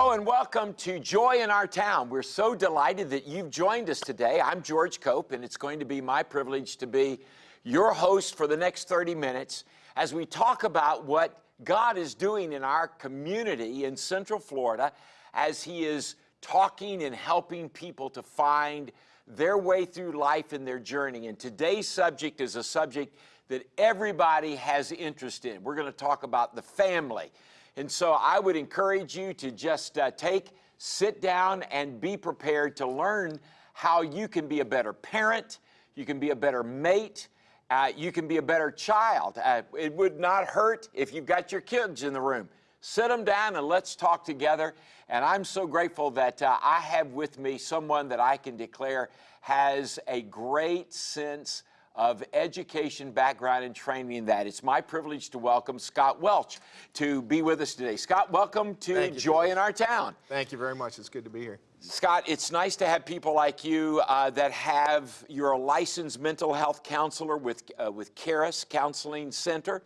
Hello and welcome to Joy in Our Town. We're so delighted that you've joined us today. I'm George Cope, and it's going to be my privilege to be your host for the next 30 minutes as we talk about what God is doing in our community in Central Florida as He is talking and helping people to find their way through life and their journey. And today's subject is a subject that everybody has interest in. We're going to talk about the family. And so I would encourage you to just uh, take, sit down, and be prepared to learn how you can be a better parent, you can be a better mate, uh, you can be a better child. Uh, it would not hurt if you've got your kids in the room. Sit them down and let's talk together. And I'm so grateful that uh, I have with me someone that I can declare has a great sense of education background and training in that. It's my privilege to welcome Scott Welch to be with us today. Scott, welcome to you, Joy in Our Town. Thank you very much. It's good to be here. Scott, it's nice to have people like you uh, that have, you're a licensed mental health counselor with, uh, with Charis Counseling Center.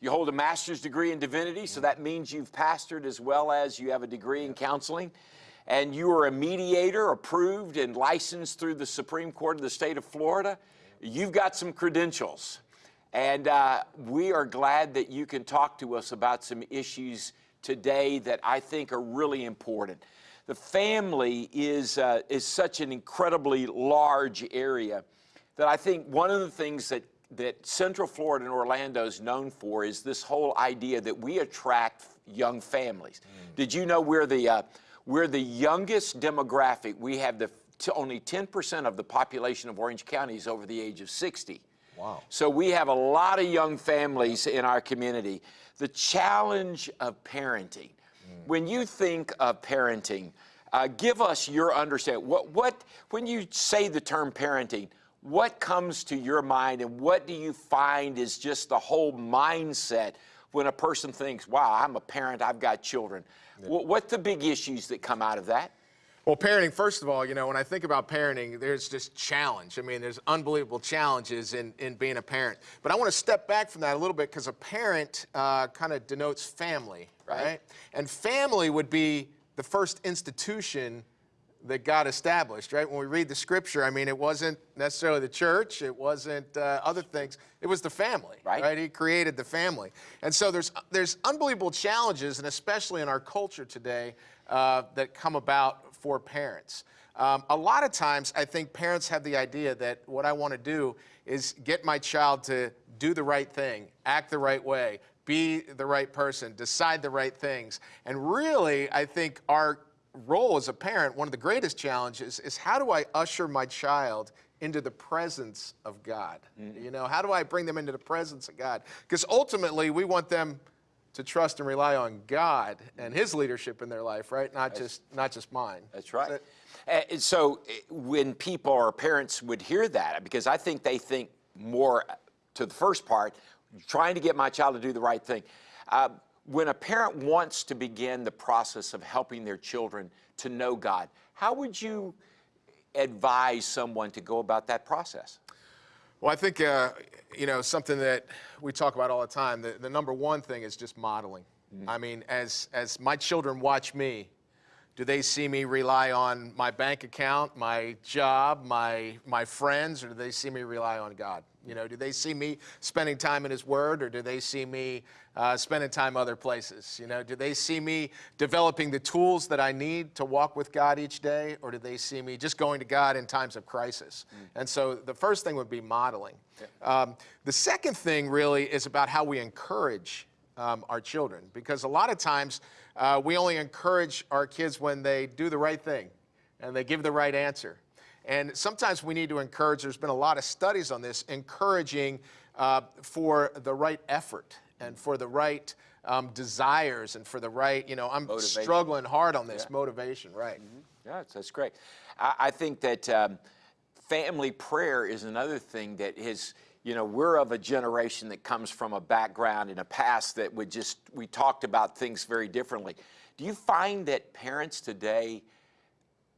You hold a master's degree in divinity, so that means you've pastored as well as you have a degree in counseling. And you are a mediator approved and licensed through the Supreme Court of the state of Florida you've got some credentials. And uh, we are glad that you can talk to us about some issues today that I think are really important. The family is, uh, is such an incredibly large area that I think one of the things that, that Central Florida and Orlando is known for is this whole idea that we attract young families. Mm. Did you know we're the, uh, we're the youngest demographic? We have the only 10% of the population of Orange County is over the age of 60. Wow. So we have a lot of young families in our community. The challenge of parenting. Mm. When you think of parenting, uh, give us your understanding. What, what, when you say the term parenting, what comes to your mind and what do you find is just the whole mindset when a person thinks, wow, I'm a parent, I've got children? Yeah. What, what the big issues that come out of that? Well, parenting, first of all, you know, when I think about parenting, there's just challenge. I mean, there's unbelievable challenges in, in being a parent. But I want to step back from that a little bit because a parent uh, kind of denotes family, right. right? And family would be the first institution that God established, right? When we read the scripture, I mean, it wasn't necessarily the church, it wasn't uh, other things, it was the family, right. right? He created the family. And so there's, there's unbelievable challenges, and especially in our culture today, uh, that come about for parents. Um, a lot of times, I think parents have the idea that what I want to do is get my child to do the right thing, act the right way, be the right person, decide the right things. And really, I think our role as a parent, one of the greatest challenges is how do I usher my child into the presence of God? Mm -hmm. You know, how do I bring them into the presence of God? Because ultimately, we want them to trust and rely on God and His leadership in their life, right? Not that's, just not just mine. That's right. And so eh, when people or parents would hear that, because I think they think more to the first part, trying to get my child to do the right thing. Uh, when a parent wants to begin the process of helping their children to know God, how would you advise someone to go about that process? Well, I think, uh, you know, something that we talk about all the time, the, the number one thing is just modeling. Mm -hmm. I mean, as, as my children watch me, do they see me rely on my bank account, my job, my, my friends, or do they see me rely on God? You know, do they see me spending time in His Word, or do they see me uh, spending time other places? You know, do they see me developing the tools that I need to walk with God each day, or do they see me just going to God in times of crisis? Mm. And so the first thing would be modeling. Yeah. Um, the second thing really is about how we encourage um, our children, because a lot of times uh, we only encourage our kids when they do the right thing and they give the right answer. And sometimes we need to encourage, there's been a lot of studies on this, encouraging uh, for the right effort and for the right um, desires and for the right, you know, I'm motivation. struggling hard on this, yeah. motivation, right. Mm -hmm. Yeah, that's great. I, I think that um, family prayer is another thing that has, you know, we're of a generation that comes from a background in a past that would just, we talked about things very differently. Do you find that parents today,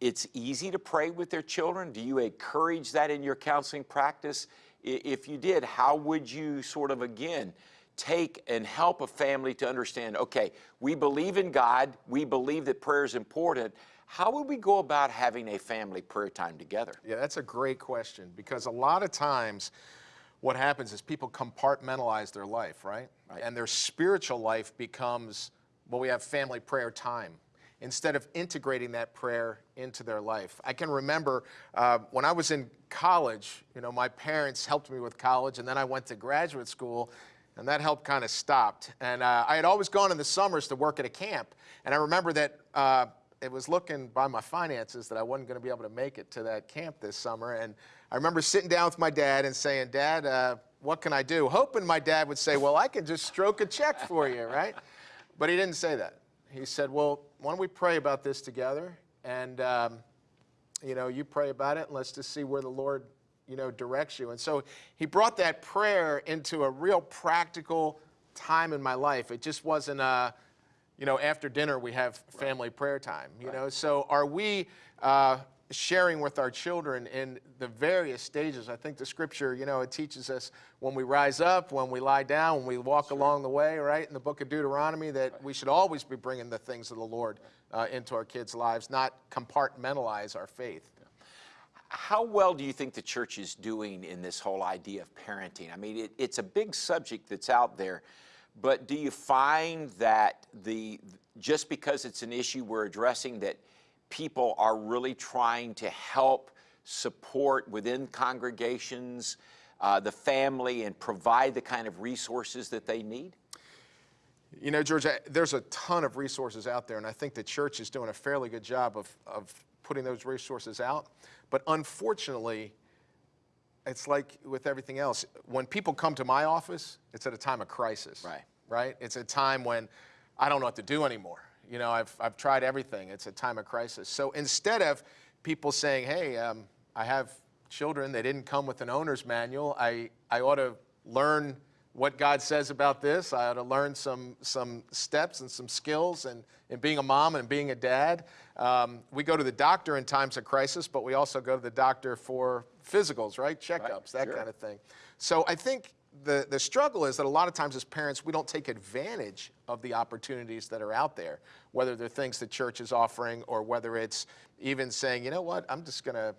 it's easy to pray with their children? Do you encourage that in your counseling practice? If you did, how would you sort of, again, take and help a family to understand okay, we believe in God, we believe that prayer is important. How would we go about having a family prayer time together? Yeah, that's a great question because a lot of times what happens is people compartmentalize their life, right? Right. And their spiritual life becomes, well, we have family prayer time instead of integrating that prayer into their life. I can remember uh, when I was in college, you know, my parents helped me with college, and then I went to graduate school, and that help kind of stopped. And uh, I had always gone in the summers to work at a camp, and I remember that uh, it was looking by my finances that I wasn't going to be able to make it to that camp this summer. And I remember sitting down with my dad and saying, Dad, uh, what can I do? Hoping my dad would say, Well, I can just stroke a check for you, right? But he didn't say that. He said, Well, why don't we pray about this together? And, um, you know, you pray about it and let's just see where the Lord, you know, directs you. And so he brought that prayer into a real practical time in my life. It just wasn't a, you know, after dinner we have family prayer time, you know. So are we uh, sharing with our children in the various stages? I think the scripture, you know, it teaches us when we rise up, when we lie down, when we walk along the way, right? In the book of Deuteronomy, that we should always be bringing the things of the Lord uh, into our kids' lives, not compartmentalize our faith. How well do you think the church is doing in this whole idea of parenting? I mean, it, it's a big subject that's out there, but do you find that the just because it's an issue we're addressing that people are really trying to help support within congregations uh, the family and provide the kind of resources that they need? You know, George, I- there's a ton of resources out there, and I think the church is doing a fairly good job of, of putting those resources out. But unfortunately, it's like with everything else. When people come to my office, it's at a time of crisis. Right. Right? It's a time when I don't know what to do anymore. You know, I've, I've tried everything. It's a time of crisis. So instead of people saying, hey, um, I have children, they didn't come with an owner's manual, I, I ought to learn what God says about this. I ought to learn some, some steps and some skills and, in being a mom and being a dad. Um, we go to the doctor in times of crisis, but we also go to the doctor for physicals, right? Checkups, that sure. kind of thing. So I think the, the struggle is that a lot of times as parents, we don't take advantage of the opportunities that are out there, whether they're things the church is offering or whether it's even saying, you know what, I'm just going to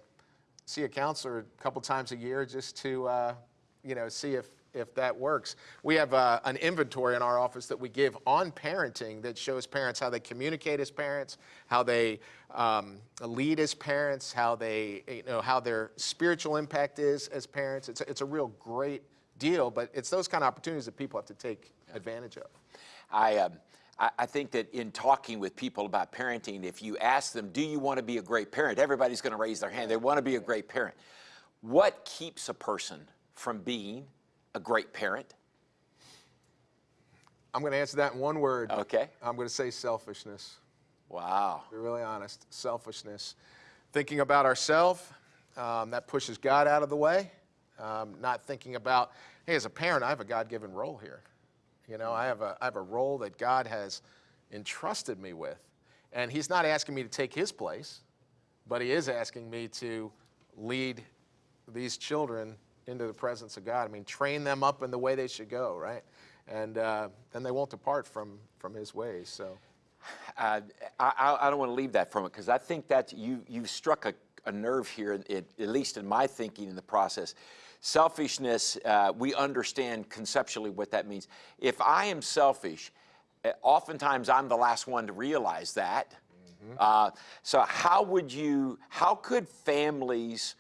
see a counselor a couple times a year just to, uh, you know, see if, if that works. We have uh, an inventory in our office that we give on parenting that shows parents how they communicate as parents, how they um, lead as parents, how they, you know, how their spiritual impact is as parents. It's a, it's a real great deal, but it's those kind of opportunities that people have to take advantage of. I, um, I, I think that in talking with people about parenting, if you ask them, do you want to be a great parent? Everybody's going to raise their hand. They want to be a great parent. What keeps a person from being a great parent? I'm going to answer that in one word. Okay. I'm going to say selfishness. Wow. To be really honest, selfishness. Thinking about ourselves, um, that pushes God out of the way. Um, not thinking about, hey, as a parent, I have a God given role here. You know, I have, a, I have a role that God has entrusted me with. And He's not asking me to take His place, but He is asking me to lead these children into the presence of God. I mean, train them up in the way they should go, right? And uh, then they won't depart from, from His ways. So. Uh, I, I- don't want to leave that from it because I think that you, you've struck a, a nerve here, it, at least in my thinking in the process. Selfishness, uh, we understand conceptually what that means. If I am selfish, uh, oftentimes I'm the last one to realize that. Uh, so how would you, how could families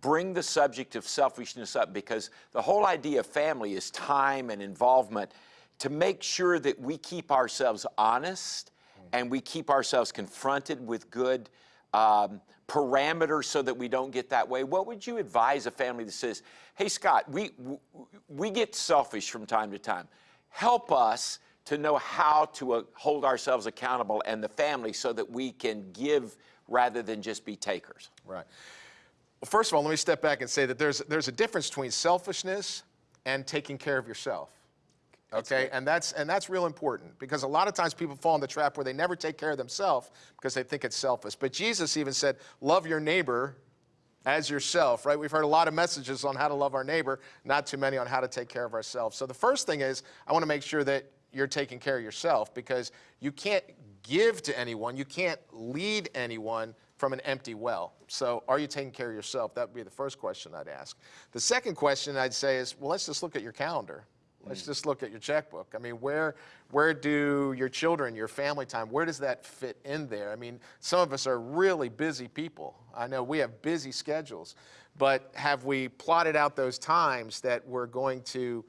bring the subject of selfishness up? Because the whole idea of family is time and involvement to make sure that we keep ourselves honest and we keep ourselves confronted with good um, parameters so that we don't get that way. What would you advise a family that says, "Hey, Scott, we we get selfish from time to time. Help us to know how to uh, hold ourselves accountable and the family so that we can give rather than just be takers." Right. Well, first of all, let me step back and say that there's, there's a difference between selfishness and taking care of yourself. Okay, and that's and that's real important because a lot of times people fall in the trap where they never take care of themselves because they think it's selfish. But Jesus even said, "Love your neighbor as yourself, right? We've heard a lot of messages on how to love our neighbor, not too many on how to take care of ourselves. So the first thing is I want to make sure that you're taking care of yourself because you can't give to anyone, you can't lead anyone from an empty well. So are you taking care of yourself? That would be the first question I'd ask. The second question I'd say is, well, let's just look at your calendar. Let's just look at your checkbook. I mean, where where do your children, your family time, where does that fit in there? I mean, some of us are really busy people. I know we have busy schedules, but have we plotted out those times that we're going to,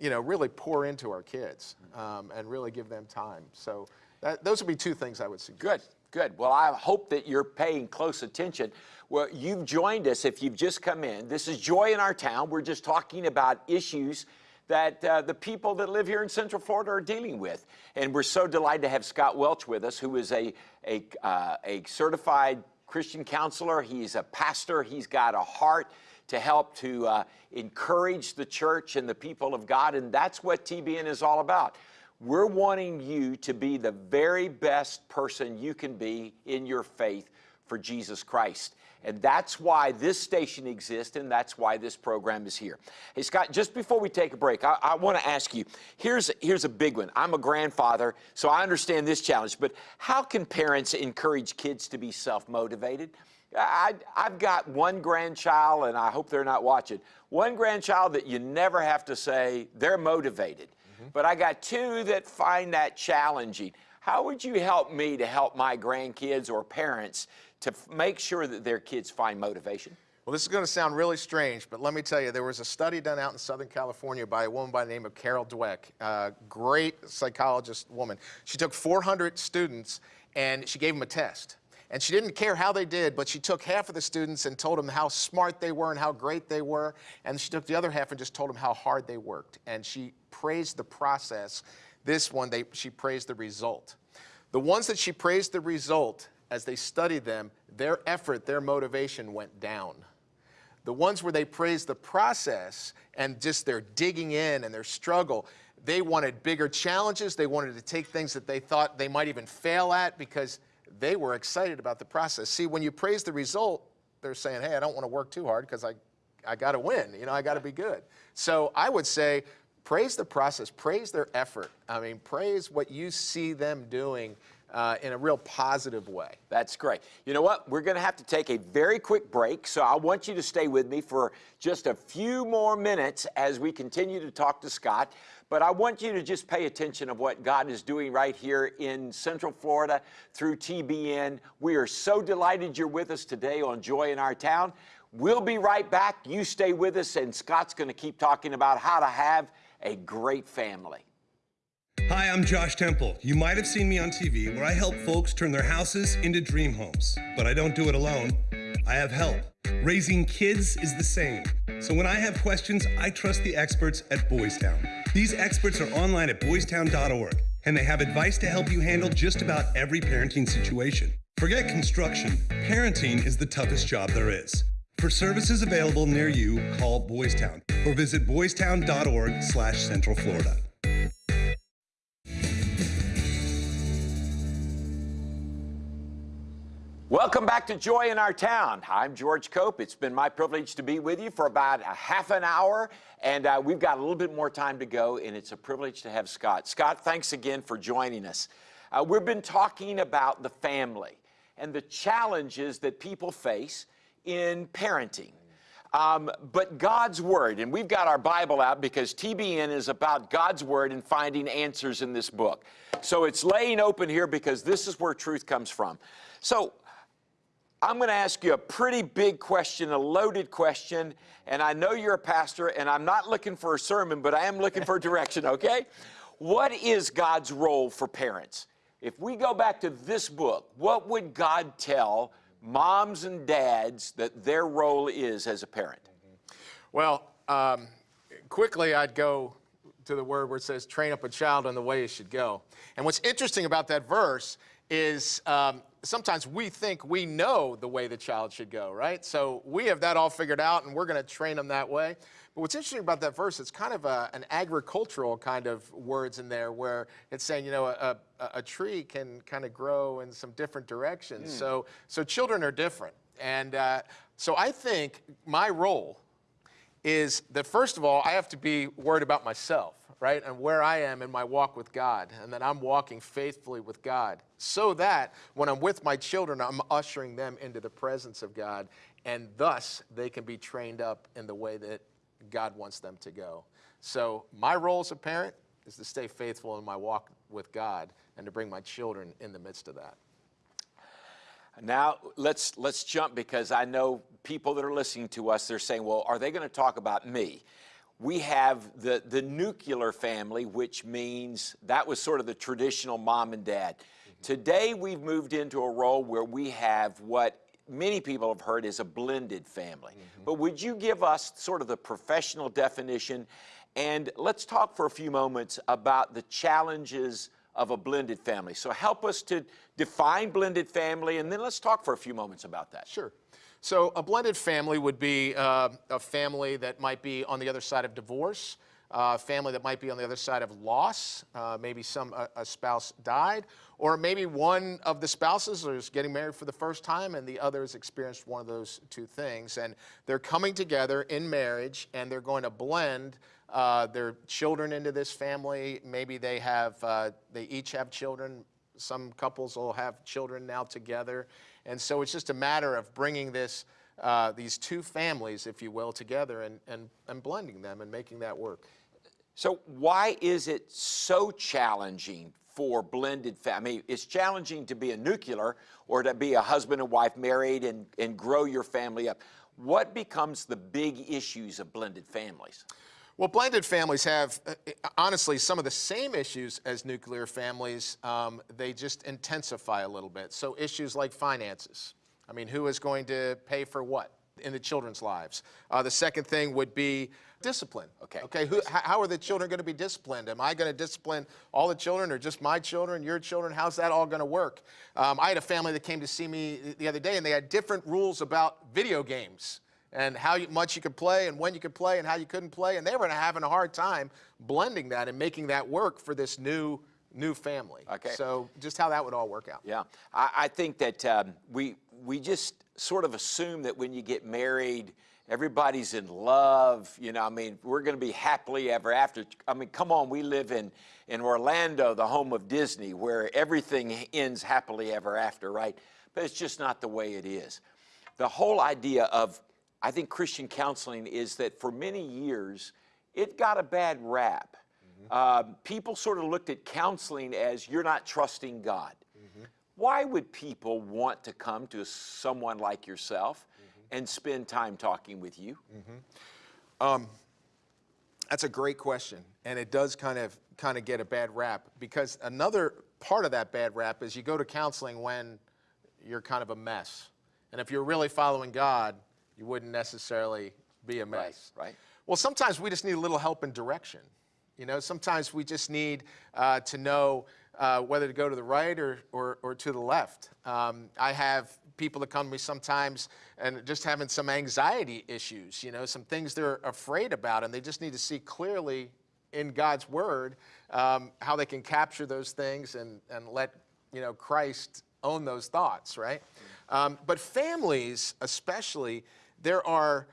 you know, really pour into our kids um, and really give them time? So that, those would be two things I would suggest. Good, good. Well, I hope that you're paying close attention. Well, you've joined us if you've just come in. This is Joy in Our Town. We're just talking about issues that uh, the people that live here in Central Florida are dealing with. And we're so delighted to have Scott Welch with us, who is a, a, uh, a certified Christian counselor. He's a pastor. He's got a heart to help to uh, encourage the church and the people of God. And that's what TBN is all about. We're wanting you to be the very best person you can be in your faith for Jesus Christ. And that's why this station exists, and that's why this program is here. Hey, Scott, just before we take a break, I, I want to ask you here's, here's a big one. I'm a grandfather, so I understand this challenge, but how can parents encourage kids to be self motivated? I, have got one grandchild, and I hope they're not watching. One grandchild that you never have to say they're motivated, mm-hmm. but I got two that find that challenging. How would you help me to help my grandkids or parents to make sure that their kids find motivation? Well, this is going to sound really strange, but let me tell you, there was a study done out in Southern California by a woman by the name of Carol Dweck, a great psychologist woman. She took 400 students and she gave them a test. And she didn't care how they did, but she took half of the students and told them how smart they were and how great they were. And she took the other half and just told them how hard they worked. And she praised the process. This one, they, she praised the result. The ones that she praised the result, as they studied them, their effort, their motivation went down. The ones where they praised the process and just their digging in and their struggle, they wanted bigger challenges. They wanted to take things that they thought they might even fail at because they were excited about the process. See, when you praise the result, they're saying, hey, I don't want to work too hard because I, I got to win. You know, I got to be good. So I would say praise the process, praise their effort. I mean, praise what you see them doing uh, in a real positive way. That's great. You know what? We're going to have to take a very quick break, so I want you to stay with me for just a few more minutes as we continue to talk to Scott. But I want you to just pay attention of what God is doing right here in Central Florida through TBN. We are so delighted you're with us today on Joy in Our Town. We'll be right back. You stay with us, and Scott's going to keep talking about how to have a great family. Hi, I'm Josh Temple. You might have seen me on TV where I help folks turn their houses into dream homes. But I don't do it alone. I have help. Raising kids is the same. So when I have questions, I trust the experts at Boys Town. These experts are online at boystown.org and they have advice to help you handle just about every parenting situation. Forget construction. Parenting is the toughest job there is. For services available near you, call Boys Town or visit boystown.org slash central Florida. Welcome back to Joy in Our Town. I'm George Cope. It's been my privilege to be with you for about a half an hour, and uh, we've got a little bit more time to go, and it's a privilege to have Scott. Scott, thanks again for joining us. Uh, we've been talking about the family and the challenges that people face in parenting. Um, but God's Word, and we've got our Bible out because TBN is about God's Word and finding answers in this book. So it's laying open here because this is where truth comes from. So I'm going to ask you a pretty big question, a loaded question, and I know you're a pastor, and I'm not looking for a sermon, but I am looking for direction, okay? What is God's role for parents? If we go back to this book, what would God tell moms and dads that their role is as a parent? Well, um, quickly I'd go to the word where it says, train up a child in the way he should go. And what's interesting about that verse is um, sometimes we think we know the way the child should go, right? So we have that all figured out and we're going to train them that way. But what's interesting about that verse, it's kind of a, an agricultural kind of words in there where it's saying, you know, a, a, a tree can kind of grow in some different directions. Mm. So, so children are different. And uh, So I think my role is that first of all, I have to be worried about myself, right? And where I am in my walk with God, and that I'm walking faithfully with God, so that when I'm with my children, I'm ushering them into the presence of God, and thus they can be trained up in the way that God wants them to go. So my role as a parent is to stay faithful in my walk with God and to bring my children in the midst of that. Now let's let's jump because I know people that are listening to us. They're saying, "Well, are they going to talk about me?" We have the the nuclear family, which means that was sort of the traditional mom and dad. Mm-hmm. Today, we've moved into a role where we have what many people have heard is a blended family. Mm-hmm. But would you give us sort of the professional definition? And let's talk for a few moments about the challenges of a blended family. So help us to define blended family, and then let's talk for a few moments about that. Sure. So a blended family would be uh, a family that might be on the other side of divorce, a family that might be on the other side of loss, uh, maybe some a, a spouse died, or maybe one of the spouses is getting married for the first time and the other has experienced one of those two things. And they're coming together in marriage and they're going to blend uh, their children into this family. Maybe they have, uh, they each have children. Some couples will have children now together. And so it's just a matter of bringing this, uh, these two families, if you will, together and, and, and blending them and making that work. So why is it so challenging for blended family? It's challenging to be a nuclear or to be a husband and wife married and, and grow your family up. What becomes the big issues of blended families? Well, blended families have, uh, honestly, some of the same issues as nuclear families. Um, they just intensify a little bit. So issues like finances. I mean, who is going to pay for what in the children's lives? Uh, the second thing would be discipline. Okay. Okay. Who, how are the children going to be disciplined? Am I going to discipline all the children, or just my children, your children? How's that all going to work? Um, I had a family that came to see me the other day, and they had different rules about video games and how you, much you could play and when you could play and how you couldn't play. And they were having a hard time blending that and making that work for this new new family. Okay. So just how that would all work out. Yeah, I, I think that um, we we just sort of assume that when you get married, everybody's in love. You know, I mean, we're going to be happily ever after. I mean, come on, we live in in Orlando, the home of Disney, where everything ends happily ever after, right? But it's just not the way it is. The whole idea of I think Christian counseling is that for many years, it got a bad rap. Mm-hmm. Um, people sort of looked at counseling as you're not trusting God. Mm-hmm. Why would people want to come to someone like yourself mm-hmm. and spend time talking with you? Um, that's a great question, and it does kind of kind of get a bad rap because another part of that bad rap is you go to counseling when you're kind of a mess, and if you're really following God, you wouldn't necessarily be a mess. right. Well, sometimes we just need a little help and direction. You know, sometimes we just need uh, to know uh, whether to go to the right or, or, or to the left. Um, I have people that come to me sometimes and just having some anxiety issues, you know, some things they're afraid about, and they just need to see clearly in God's Word um, how they can capture those things and, and let, you know, Christ own those thoughts, right? Um, but families, especially, there are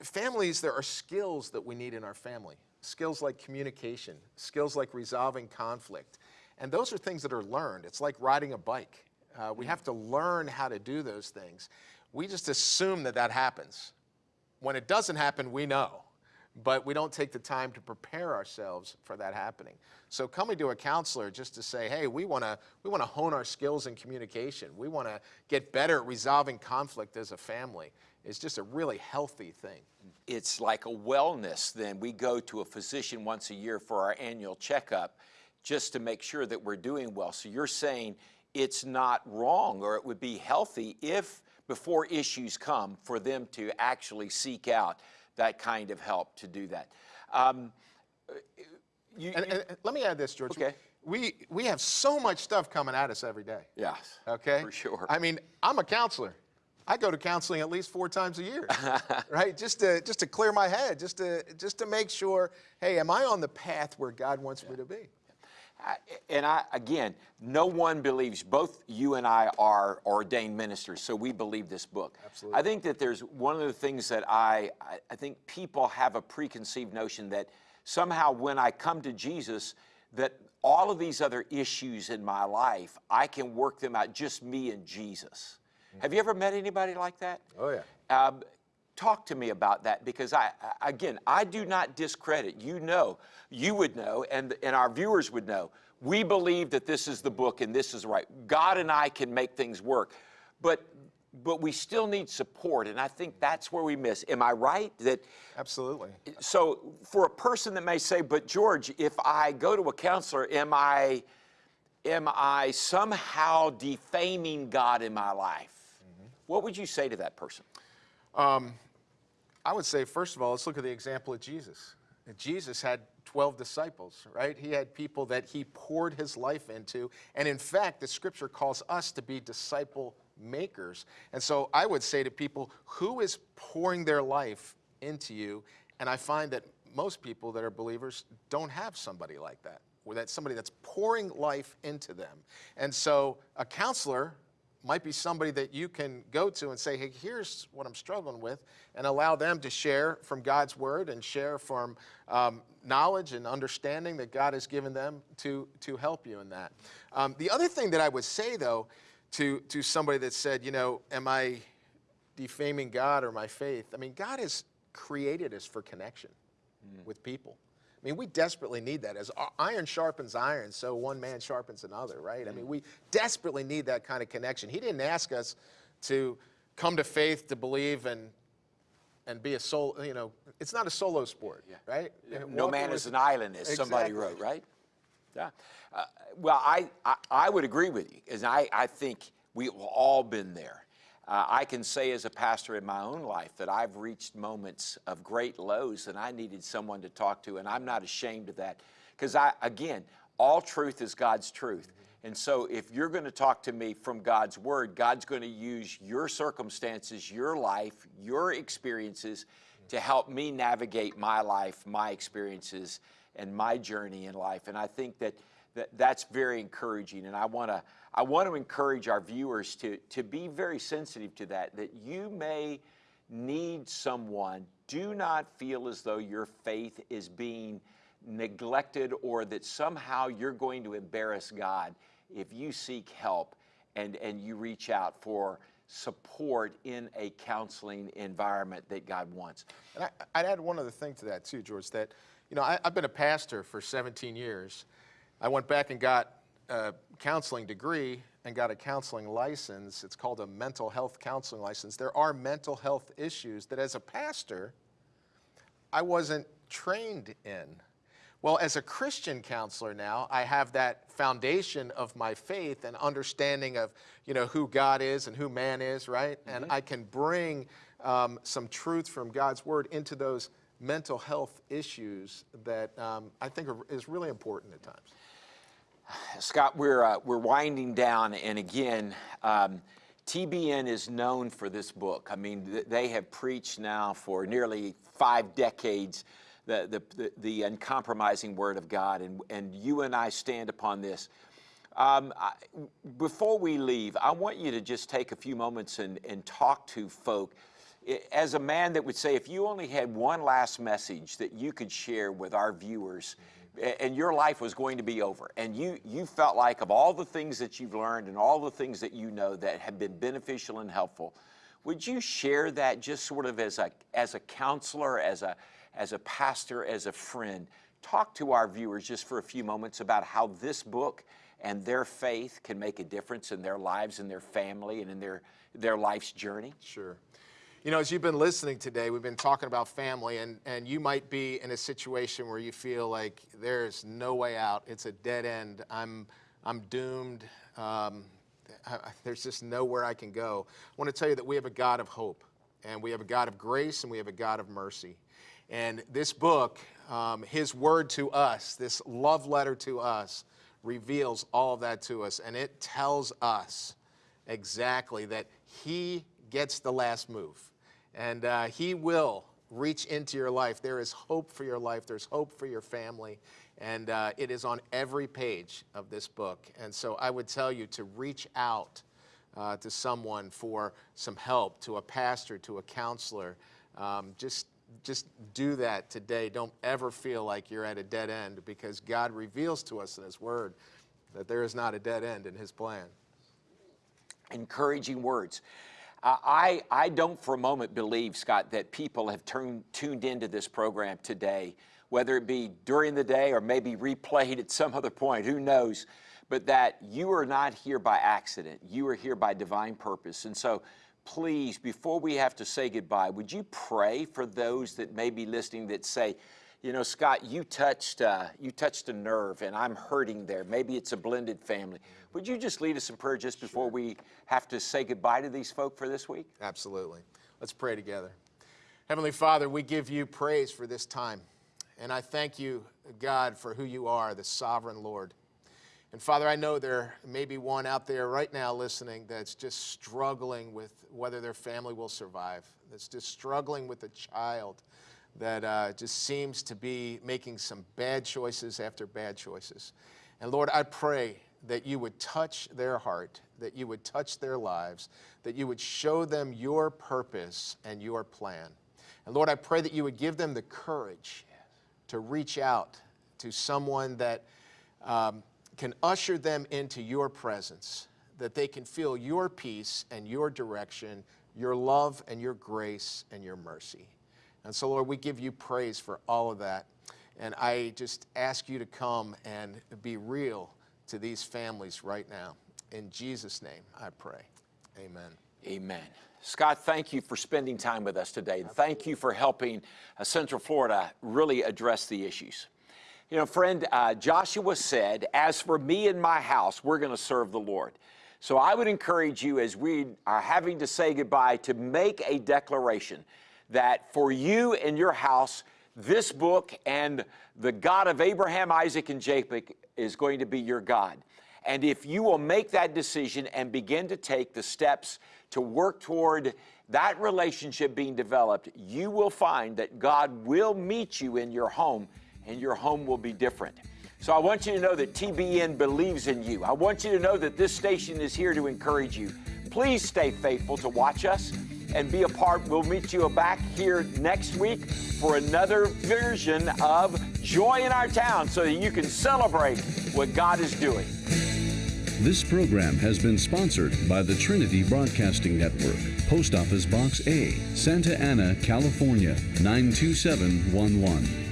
families, there are skills that we need in our family. Skills like communication, skills like resolving conflict. And those are things that are learned. It's like riding a bike. Uh, we have to learn how to do those things. We just assume that that happens. When it doesn't happen, we know, but we don't take the time to prepare ourselves for that happening. So coming to a counselor just to say, hey, we want to we want to hone our skills in communication. We want to get better at resolving conflict as a family is just a really healthy thing. It's like a wellness then. We go to a physician once a year for our annual checkup just to make sure that we're doing well. So you're saying it's not wrong or it would be healthy if before issues come for them to actually seek out that kind of help to do that. Um, you, And, you- and- and let me add this, George. Okay. We, we have so much stuff coming at us every day. yes, Okay? for sure. I mean, I'm a counselor. I go to counseling at least four times a year, right? Just to just to clear my head, just to just to make sure, hey, am I on the path where God wants me to be? And I, again, no one believes, both you and I are ordained ministers, so we believe this book. Absolutely. I think that there's one of the things that I, I- I think people have a preconceived notion that somehow when I come to Jesus, that all of these other issues in my life, I can work them out, just me and Jesus. Have you ever met anybody like that? Oh, yeah. Um, talk to me about that because I, again, I do not discredit. You know, you would know, and and our viewers would know. We believe that this is the book and this is right. God and I can make things work, but but we still need support, and I think that's where we miss. Am I right that? Absolutely. So for a person that may say, but George, if I go to a counselor, am I am I somehow defaming God in my life? Mm-hmm. What would you say to that person? Um, I would say, first of all, let's look at the example of Jesus. Jesus had 12 disciples, right? He had people that he poured his life into. And in fact, the scripture calls us to be disciple makers. And so I would say to people, who is pouring their life into you? And I find that most people that are believers don't have somebody like that, or that's somebody that's pouring life into them. And so a counselor might be somebody that you can go to and say, hey, here's what I'm struggling with, and allow them to share from God's word and share from um, knowledge and understanding that God has given them to, to help you in that. Um, the other thing that I would say, though, to, to somebody that said, you know, am I defaming God or my faith? I mean, God has created us for connection with people. I mean, we desperately need that. As iron sharpens iron, so one man sharpens another, right? I mean, we desperately need that kind of connection. He didn't ask us to come to faith to believe and and be a soul. You know, it's not a solo sport, right? No man is an island, as somebody wrote, right? Yeah. Uh, well, I, I, I would agree with you, because I, I think we've all been there. Uh, I can say as a pastor in my own life that I've reached moments of great lows and I needed someone to talk to, and I'm not ashamed of that. Because I, again, all truth is God's truth. And so if you're going to talk to me from God's word, God's going to use your circumstances, your life, your experiences to help me navigate my life, my experiences, and my journey in life. And I think that, that that's very encouraging. And I want to I want to encourage our viewers to, to be very sensitive to that, that you may need someone. Do not feel as though your faith is being neglected or that somehow you're going to embarrass God if you seek help and, and you reach out for support in a counseling environment that God wants. And I, I'd add one other thing to that too, George. That you know, I, I've been a pastor for 17 years. I went back and got a counseling degree and got a counseling license. It's called a mental health counseling license. There are mental health issues that, as a pastor, I wasn't trained in. Well, as a Christian counselor now, I have that foundation of my faith and understanding of, you know, who God is and who man is, right? And I can bring um, some truth from God's word into those mental health issues that um, I think are, is really important at times. Scott, we're, uh, we're winding down, and again, um, TBN is known for this book. I mean, th- they have preached now for nearly five decades the, the, the, the uncompromising Word of God, and, and you and I stand upon this. Um, I, before we leave, I want you to just take a few moments and, and talk to folk. As a man that would say, if you only had one last message that you could share with our viewers, and your life was going to be over, and you, you felt like of all the things that you've learned and all the things that you know that have been beneficial and helpful, would you share that just sort of as a, as a counselor, as a, as a pastor, as a friend? Talk to our viewers just for a few moments about how this book and their faith can make a difference in their lives and their family and in their, their life's journey. Sure. You know, as you've been listening today, we've been talking about family, and, and you might be in a situation where you feel like there's no way out. It's a dead end. I'm, I'm doomed. Um, I, there's just nowhere I can go. I want to tell you that we have a God of hope, and we have a God of grace, and we have a God of mercy. And this book, um, His word to us, this love letter to us, reveals all of that to us, and it tells us exactly that he gets the last move. And uh, he will reach into your life. There is hope for your life, there's hope for your family, and uh, it is on every page of this book. And so I would tell you to reach out uh, to someone for some help, to a pastor, to a counselor. Um, just just do that today. Don't ever feel like you're at a dead end because God reveals to us in His Word that there is not a dead end in His plan. Encouraging words. I, I don't for a moment believe, Scott, that people have turned, tuned into this program today, whether it be during the day or maybe replayed at some other point, who knows, but that you are not here by accident. You are here by divine purpose. And so please, before we have to say goodbye, would you pray for those that may be listening that say, you know, Scott, you touched, uh, you touched a nerve and I'm hurting there. Maybe it's a blended family. Would you just lead us in prayer just before we have to say goodbye to these folk for this week? Absolutely. Let's pray together. Heavenly Father, we give you praise for this time. And I thank you, God, for who you are, the sovereign Lord. And Father, I know there may be one out there right now listening that's just struggling with whether their family will survive, that's just struggling with a child that uh, just seems to be making some bad choices after bad choices. And Lord, I pray that you would touch their heart, that you would touch their lives, that you would show them your purpose and your plan. And Lord, I pray that you would give them the courage to reach out to someone that um, can usher them into your presence, that they can feel your peace and your direction, your love and your grace and your mercy. And so, Lord, we give you praise for all of that. And I just ask you to come and be real to these families right now. In Jesus' name, I pray. Amen. Amen. Scott, thank you for spending time with us today. Thank you for helping uh, Central Florida really address the issues. You know, friend, uh, Joshua said, As for me and my house, we're going to serve the Lord. So I would encourage you, as we are having to say goodbye, to make a declaration that for you and your house, this book and the God of Abraham, Isaac, and Jacob is going to be your God. And if you will make that decision and begin to take the steps to work toward that relationship being developed, you will find that God will meet you in your home and your home will be different. So I want you to know that TBN believes in you. I want you to know that this station is here to encourage you. Please stay faithful to watch us and be a part. We'll meet you back here next week for another version of Joy in Our Town so that you can celebrate what God is doing. This program has been sponsored by the Trinity Broadcasting Network, Post Office Box A, Santa Ana, California, 92711.